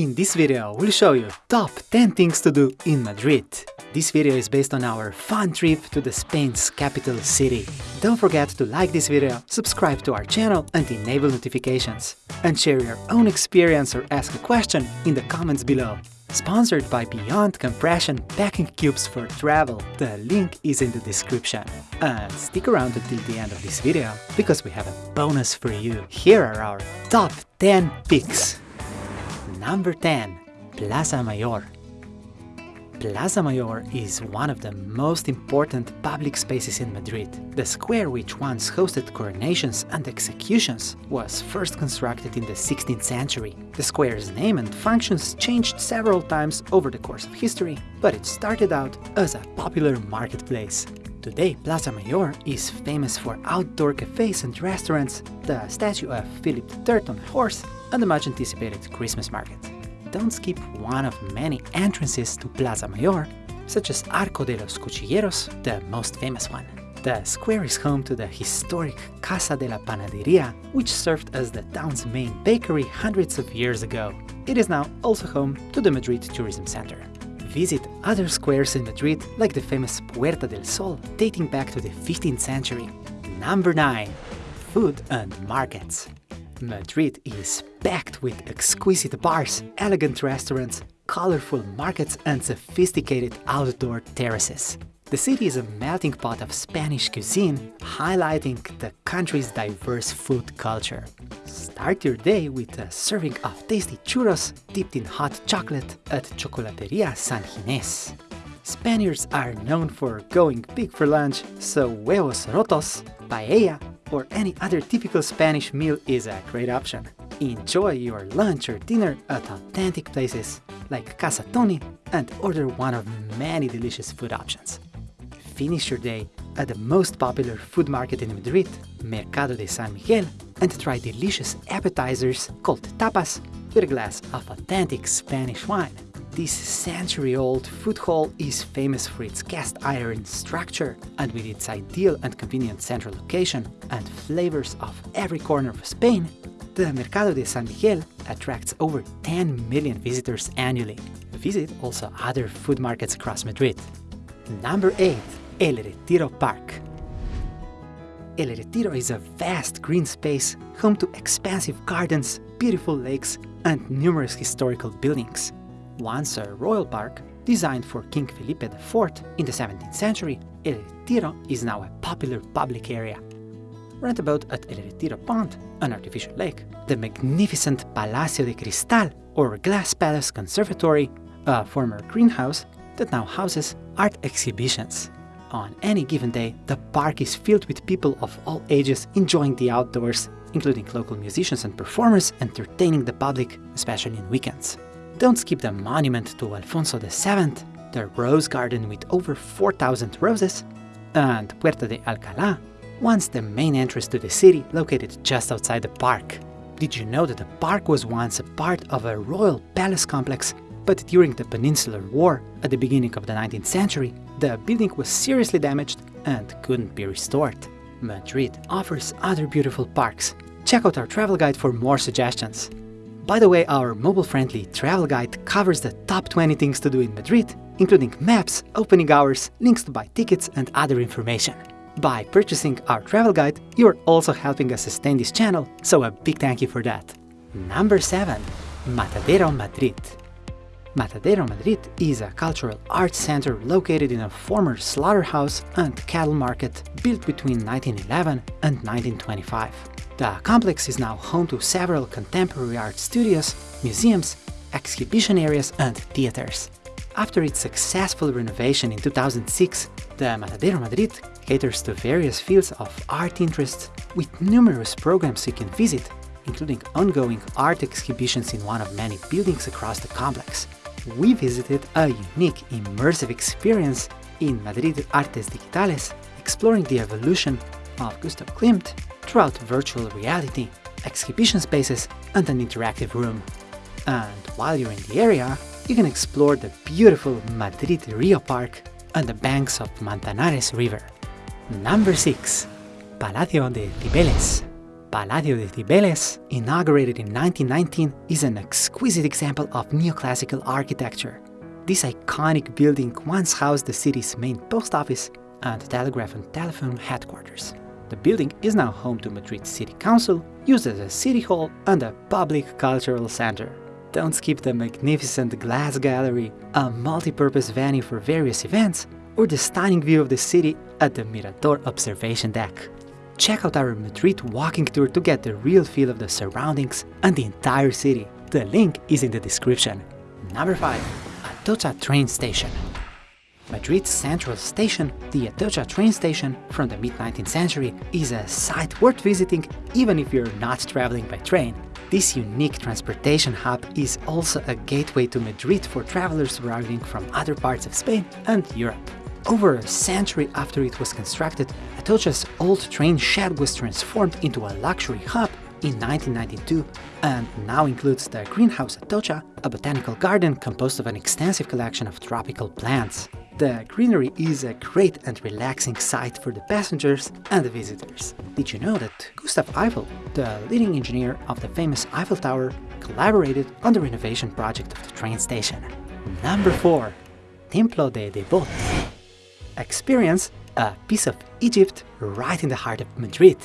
In this video, we'll show you top 10 things to do in Madrid. This video is based on our fun trip to the Spain's capital city. Don't forget to like this video, subscribe to our channel and enable notifications. And share your own experience or ask a question in the comments below. Sponsored by Beyond Compression Packing Cubes for Travel. The link is in the description. And stick around until the end of this video, because we have a bonus for you. Here are our top 10 picks. Number 10. Plaza Mayor. Plaza Mayor is one of the most important public spaces in Madrid. The square which once hosted coronations and executions was first constructed in the 16th century. The square's name and functions changed several times over the course of history, but it started out as a popular marketplace. Today, Plaza Mayor is famous for outdoor cafes and restaurants, the statue of Philip III on a horse, and the much anticipated Christmas market don't skip one of many entrances to Plaza Mayor, such as Arco de los Cuchilleros, the most famous one. The square is home to the historic Casa de la Panadería, which served as the town's main bakery hundreds of years ago. It is now also home to the Madrid Tourism Center. Visit other squares in Madrid, like the famous Puerta del Sol, dating back to the 15th century. Number 9. Food and Markets Madrid is packed with exquisite bars, elegant restaurants, colorful markets and sophisticated outdoor terraces. The city is a melting pot of Spanish cuisine, highlighting the country's diverse food culture. Start your day with a serving of tasty churros dipped in hot chocolate at Chocolateria San Ginés. Spaniards are known for going big for lunch, so huevos rotos, paella, or any other typical Spanish meal is a great option. Enjoy your lunch or dinner at authentic places like Casa Toni and order one of many delicious food options. Finish your day at the most popular food market in Madrid, Mercado de San Miguel, and try delicious appetizers called tapas with a glass of authentic Spanish wine. This century-old food hall is famous for its cast iron structure and with its ideal and convenient central location and flavors of every corner of Spain, the Mercado de San Miguel attracts over 10 million visitors annually. Visit also other food markets across Madrid. Number 8. El Retiro Park El Retiro is a vast green space home to expansive gardens, beautiful lakes, and numerous historical buildings. Once a royal park, designed for King Felipe IV in the 17th century, El Retiro is now a popular public area. Roundabout at El Retiro Pond, an artificial lake, the magnificent Palacio de Cristal, or Glass Palace Conservatory, a former greenhouse that now houses art exhibitions. On any given day, the park is filled with people of all ages enjoying the outdoors, including local musicians and performers entertaining the public, especially in weekends. Don't skip the monument to Alfonso VII, the Rose Garden with over 4,000 roses, and Puerta de Alcalá, once the main entrance to the city located just outside the park. Did you know that the park was once a part of a royal palace complex, but during the Peninsular War at the beginning of the 19th century, the building was seriously damaged and couldn't be restored. Madrid offers other beautiful parks. Check out our travel guide for more suggestions. By the way, our mobile-friendly travel guide covers the top 20 things to do in Madrid, including maps, opening hours, links to buy tickets and other information. By purchasing our travel guide, you're also helping us sustain this channel, so a big thank you for that. Number 7. Matadero Madrid Matadero Madrid is a cultural arts center located in a former slaughterhouse and cattle market built between 1911 and 1925. The complex is now home to several contemporary art studios, museums, exhibition areas and theaters. After its successful renovation in 2006, the Matadero Madrid caters to various fields of art interests with numerous programs you can visit, including ongoing art exhibitions in one of many buildings across the complex. We visited a unique immersive experience in Madrid Artes Digitales, exploring the evolution of Gustav Klimt throughout virtual reality, exhibition spaces, and an interactive room. And while you're in the area, you can explore the beautiful Madrid Rio Park and the banks of Manzanares River. Number 6. Palacio de Cibeles Palacio de Cibeles, inaugurated in 1919, is an exquisite example of neoclassical architecture. This iconic building once housed the city's main post office and telegraph and telephone headquarters. The building is now home to Madrid City Council, used as a city hall and a public cultural center. Don't skip the magnificent glass gallery, a multi-purpose venue for various events, or the stunning view of the city at the Mirador observation deck. Check out our Madrid walking tour to get the real feel of the surroundings and the entire city. The link is in the description. Number 5. Atocha Train Station Madrid's central station, the Atocha train station from the mid-19th century, is a site worth visiting even if you're not traveling by train. This unique transportation hub is also a gateway to Madrid for travelers arriving from other parts of Spain and Europe. Over a century after it was constructed, Atocha's old train shed was transformed into a luxury hub in 1992 and now includes the Greenhouse Atocha, a botanical garden composed of an extensive collection of tropical plants. The greenery is a great and relaxing sight for the passengers and the visitors. Did you know that Gustav Eiffel, the leading engineer of the famous Eiffel Tower, collaborated on the renovation project of the train station? Number 4. Templo de Debod Experience a piece of Egypt right in the heart of Madrid.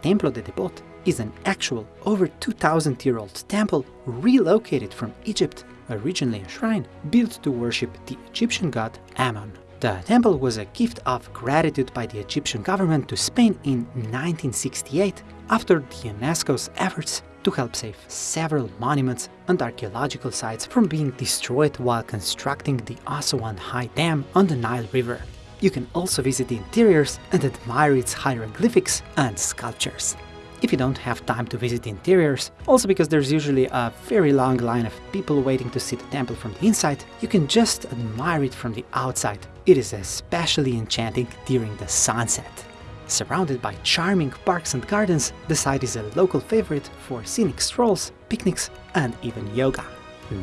Templo de Debod is an actual over 2000 year old temple relocated from Egypt originally a shrine built to worship the Egyptian god Ammon. The temple was a gift of gratitude by the Egyptian government to Spain in 1968 after the UNESCO's efforts to help save several monuments and archaeological sites from being destroyed while constructing the Aswan High Dam on the Nile River. You can also visit the interiors and admire its hieroglyphics and sculptures if you don't have time to visit the interiors, also because there's usually a very long line of people waiting to see the temple from the inside, you can just admire it from the outside. It is especially enchanting during the sunset. Surrounded by charming parks and gardens, the site is a local favorite for scenic strolls, picnics and even yoga.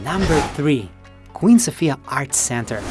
Number 3. Queen Sofia Arts Center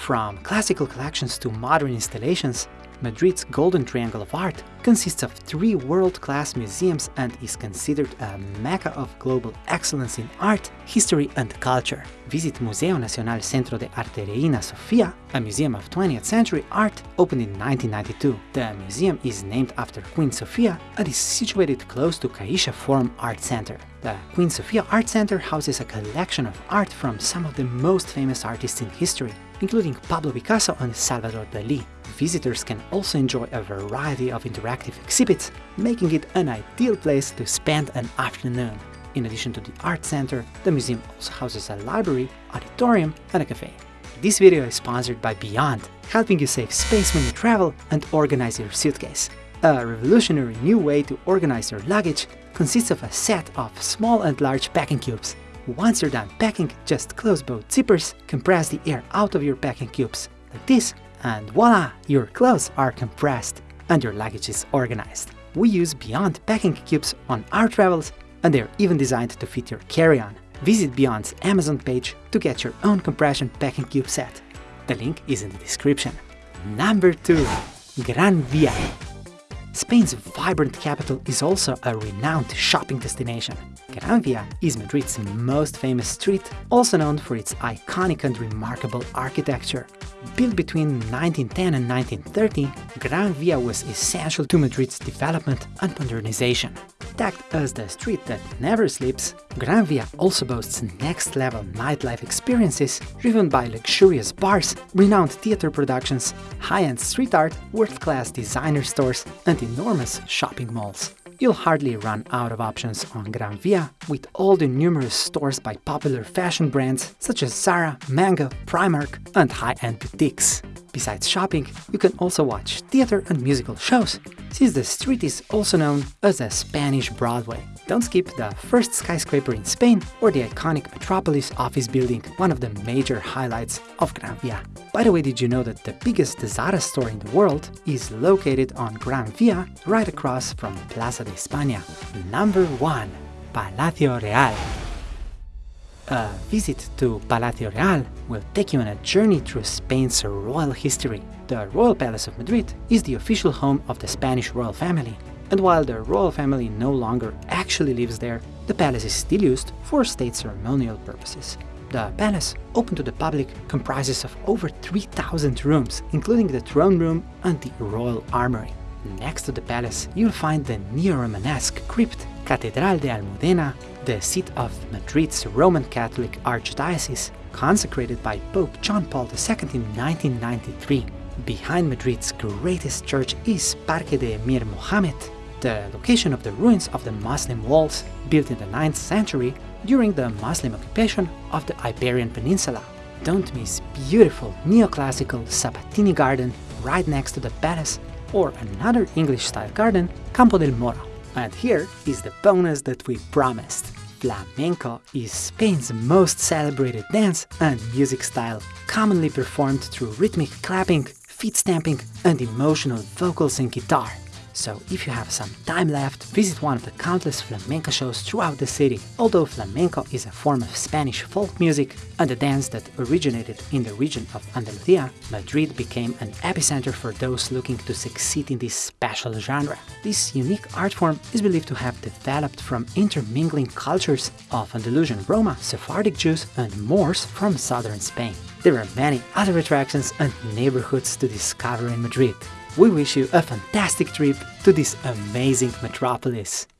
From classical collections to modern installations, Madrid's Golden Triangle of Art consists of three world-class museums and is considered a mecca of global excellence in art, history and culture. Visit Museo Nacional Centro de Arte Reina Sofia, a museum of 20th century art opened in 1992. The museum is named after Queen Sofia and is situated close to Caixa Forum Art Center. The Queen Sofia Art Center houses a collection of art from some of the most famous artists in history, including Pablo Picasso and Salvador Dali. Visitors can also enjoy a variety of interactive exhibits, making it an ideal place to spend an afternoon. In addition to the art center, the museum also houses a library, auditorium and a cafe. This video is sponsored by Beyond, helping you save space when you travel and organize your suitcase. A revolutionary new way to organize your luggage consists of a set of small and large packing cubes. Once you're done packing, just close both zippers, compress the air out of your packing cubes, like this, and voila, your clothes are compressed and your luggage is organized. We use Beyond packing cubes on our travels and they're even designed to fit your carry-on. Visit Beyond's Amazon page to get your own compression packing cube set. The link is in the description. Number 2. Gran Via Spain's vibrant capital is also a renowned shopping destination. Gran Via is Madrid's most famous street, also known for its iconic and remarkable architecture. Built between 1910 and 1930, Gran Via was essential to Madrid's development and modernization. Tagged as the street that never sleeps, Gran Via also boasts next-level nightlife experiences driven by luxurious bars, renowned theater productions, high-end street art, world-class designer stores, and enormous shopping malls. You'll hardly run out of options on Gran Via, with all the numerous stores by popular fashion brands such as Zara, Mango, Primark and high-end boutiques. Besides shopping, you can also watch theater and musical shows, since the street is also known as a Spanish Broadway. Don't skip the first skyscraper in Spain or the iconic Metropolis office building, one of the major highlights of Gran Via. By the way, did you know that the biggest Zara store in the world is located on Gran Via, right across from Plaza de España? Number 1. Palacio Real a visit to Palacio Real will take you on a journey through Spain's royal history. The Royal Palace of Madrid is the official home of the Spanish royal family. and while the royal family no longer actually lives there, the palace is still used for state ceremonial purposes. The palace, open to the public, comprises of over 3,000 rooms, including the throne room and the royal armory. Next to the palace, you'll find the neo-Romanesque crypt Catedral de Almudena, the seat of Madrid's Roman Catholic Archdiocese, consecrated by Pope John Paul II in 1993. Behind Madrid's greatest church is Parque de Emir Mohammed, the location of the ruins of the Muslim walls built in the 9th century during the Muslim occupation of the Iberian Peninsula. Don't miss beautiful neoclassical Sabatini garden right next to the palace or another English-style garden, Campo del Moro. And here is the bonus that we promised. Flamenco is Spain's most celebrated dance and music style, commonly performed through rhythmic clapping, feet stamping, and emotional vocals and guitar. So if you have some time left, visit one of the countless flamenco shows throughout the city. Although flamenco is a form of Spanish folk music and a dance that originated in the region of Andalusia, Madrid became an epicenter for those looking to succeed in this special genre. This unique art form is believed to have developed from intermingling cultures of Andalusian Roma, Sephardic Jews, and Moors from southern Spain. There are many other attractions and neighborhoods to discover in Madrid. We wish you a fantastic trip to this amazing metropolis.